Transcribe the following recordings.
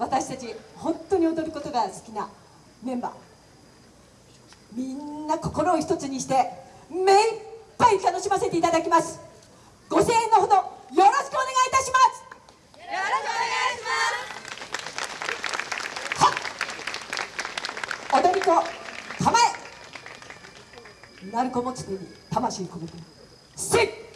私たち本当に踊ることが好きなメンバー。みんな心を一つにして目いっぱい楽しませていただきます。ご声援のほどよろしくお願いいたします。よろしくお願いしはっ。踊り子構え。鳴子持ち手に魂込めて。せっ。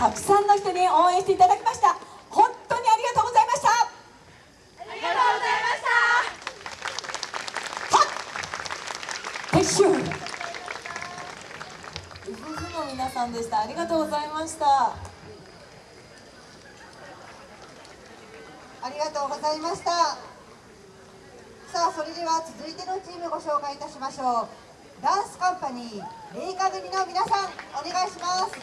たくさんの人に応援していただきました。本当にありがとうございました。ありがとうございました。撤収。ウフフの皆さんでした。ありがとうございました。ありがとうございました。ささあそれでは続いてのチームご紹介いたしましょう。ダンスカンパニーレイカ組の皆さんお願いします